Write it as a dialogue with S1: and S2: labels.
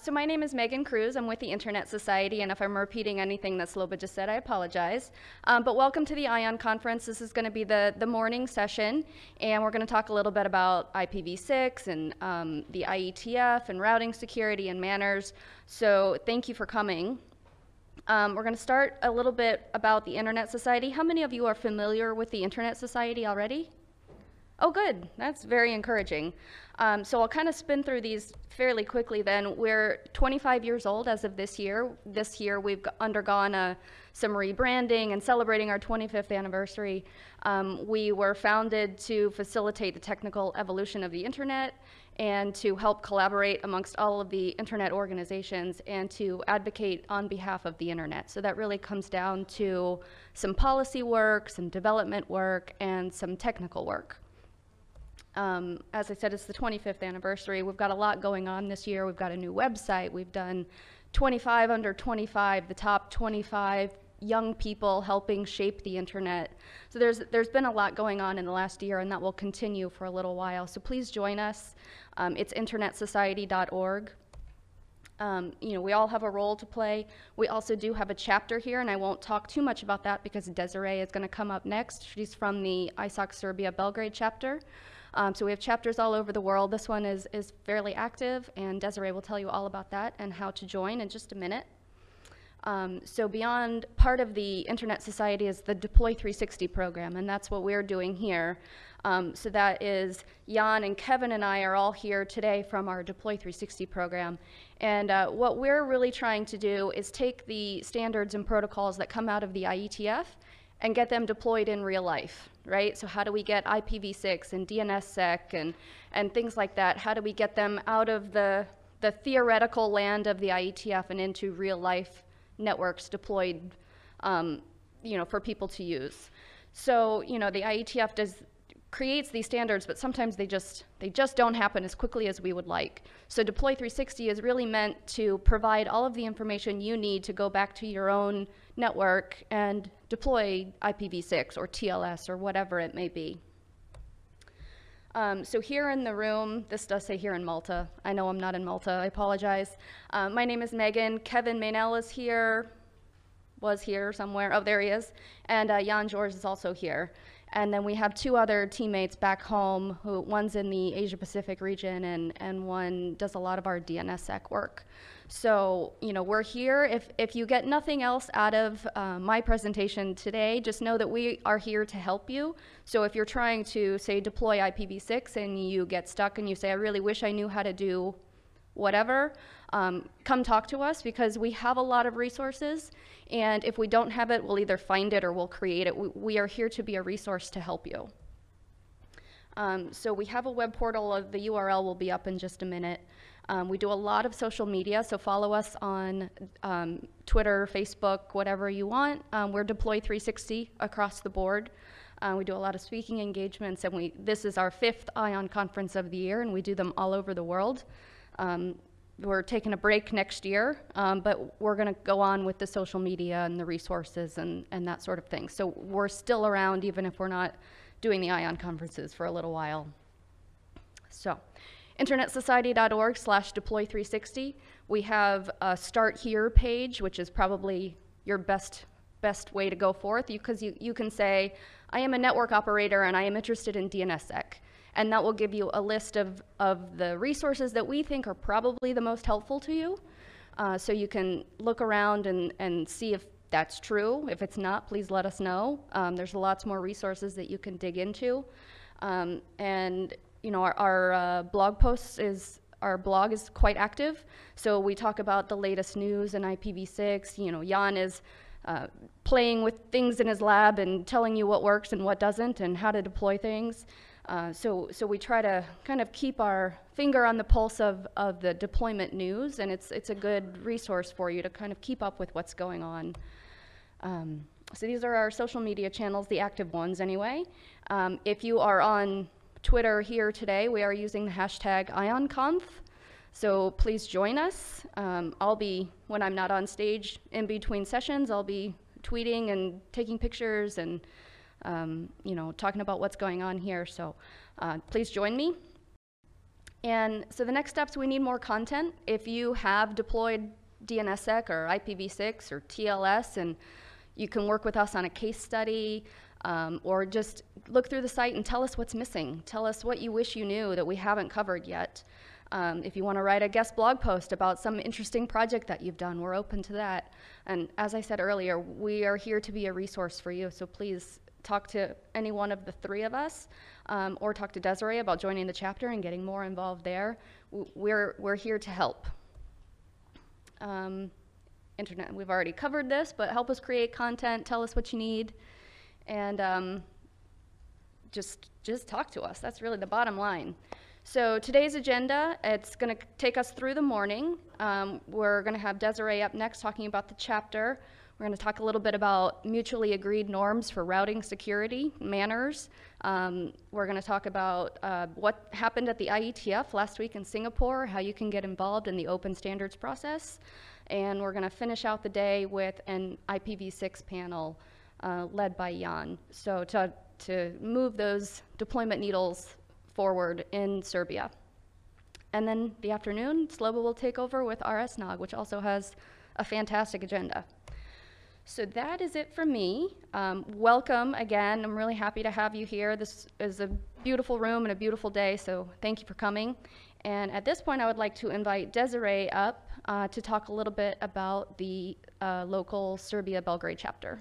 S1: So my name is Megan Kruse. I'm with the Internet Society, and if I'm repeating anything that Sloba just said, I apologize. Um, but welcome to the ION conference. This is going to be the, the morning session, and we're going to talk a little bit about IPv6 and um, the IETF and routing security and MANRS. So thank you for coming. Um, we're going to start a little bit about the Internet Society. How many of you are familiar with the Internet Society already? Oh, good. That's very encouraging. Um, so I'll kind of spin through these fairly quickly then. We're 25 years old as of this year. This year we've undergone a, uh, some rebranding and celebrating our 25th anniversary. Um, we were founded to facilitate the technical evolution of the internet and to help collaborate amongst all of the internet organizations and to advocate on behalf of the internet. So that really comes down to some policy work, some development work, and some technical work. Um, as I said, it's the 25th anniversary. We've got a lot going on this year. We've got a new website. We've done 25 under 25, the top 25 young people helping shape the internet. So there's, there's been a lot going on in the last year, and that will continue for a little while. So please join us. Um, it's internetsociety.org. Um, you know, we all have a role to play. We also do have a chapter here, and I won't talk too much about that because Desiree is going to come up next. She's from the ISOC Serbia Belgrade chapter. Um, so we have chapters all over the world. This one is, is fairly active, and Desiree will tell you all about that and how to join in just a minute. Um, so beyond part of the Internet Society is the Deploy 360 program, and that's what we're doing here. Um, so that is Jan and Kevin and I are all here today from our Deploy 360 program. And uh, what we're really trying to do is take the standards and protocols that come out of the IETF and get them deployed in real life, right? So how do we get IPv6 and DNSSEC and, and things like that? How do we get them out of the, the theoretical land of the IETF and into real life networks deployed, um, you know, for people to use? So, you know, the IETF does creates these standards, but sometimes they just, they just don't happen as quickly as we would like. So Deploy 360 is really meant to provide all of the information you need to go back to your own network and deploy IPv6 or TLS or whatever it may be. Um, so here in the room, this does say here in Malta. I know I'm not in Malta, I apologize. Um, my name is Megan. Kevin Meynell is here, was here somewhere. Oh, there he is. And uh, Jan Žorž is also here. And then we have two other teammates back home who one's in the Asia Pacific region and, and one does a lot of our DNSSEC work. So, you know, we're here. If, if you get nothing else out of uh, my presentation today, just know that we are here to help you. So if you're trying to, say, deploy IPv6 and you get stuck and you say, I really wish I knew how to do whatever, um, come talk to us because we have a lot of resources. And if we don't have it, we'll either find it or we'll create it. We, we are here to be a resource to help you. Um, so we have a web portal. Uh, the URL will be up in just a minute. Um, we do a lot of social media, so follow us on um, Twitter, Facebook, whatever you want. Um, we're Deploy 360 across the board. Uh, we do a lot of speaking engagements, and we this is our fifth ION conference of the year, and we do them all over the world. Um, we're taking a break next year, um, but we're going to go on with the social media and the resources and, and that sort of thing. So we're still around even if we're not doing the ION conferences for a little while. So internetsociety.org slash deploy360. We have a start here page, which is probably your best best way to go forth because you, you can say, I am a network operator and I am interested in DNSSEC and that will give you a list of, of the resources that we think are probably the most helpful to you. Uh, so you can look around and, and see if that's true. If it's not, please let us know. Um, there's lots more resources that you can dig into. Um, and you know, our, our uh, blog posts is, our blog is quite active. So we talk about the latest news in IPv6. You know, Jan is uh, playing with things in his lab and telling you what works and what doesn't and how to deploy things. Uh, so, so we try to kind of keep our finger on the pulse of, of the deployment news, and it's, it's a good resource for you to kind of keep up with what's going on. Um, so these are our social media channels, the active ones anyway. Um, if you are on Twitter here today, we are using the hashtag IonConf. So please join us. Um, I'll be, when I'm not on stage in between sessions, I'll be tweeting and taking pictures and um, you know, talking about what's going on here. So uh, please join me. And so the next steps, we need more content. If you have deployed DNSSEC or IPv6 or TLS and you can work with us on a case study um, or just look through the site and tell us what's missing. Tell us what you wish you knew that we haven't covered yet. Um, if you want to write a guest blog post about some interesting project that you've done, we're open to that. And as I said earlier, we are here to be a resource for you, so please talk to any one of the three of us um, or talk to Desiree about joining the chapter and getting more involved there. We're, we're here to help. Um, internet, we've already covered this, but help us create content, tell us what you need, and um, just just talk to us. That's really the bottom line. So today's agenda, it's going to take us through the morning. Um, we're going to have Desiree up next talking about the chapter. We're going to talk a little bit about mutually agreed norms for routing security, MANRS. Um, we're going to talk about uh, what happened at the IETF last week in Singapore, how you can get involved in the open standards process. And we're going to finish out the day with an IPv6 panel uh, led by Jan. So to, to move those deployment needles forward in Serbia. And then the afternoon, Slobo will take over with RSNOG, which also has a fantastic agenda. So that is it for me. Um, welcome again. I'm really happy to have you here. This is a beautiful room and a beautiful day, so thank you for coming. And at this point, I would like to invite Desiree up uh, to talk a little bit about the uh, local Serbia Belgrade chapter.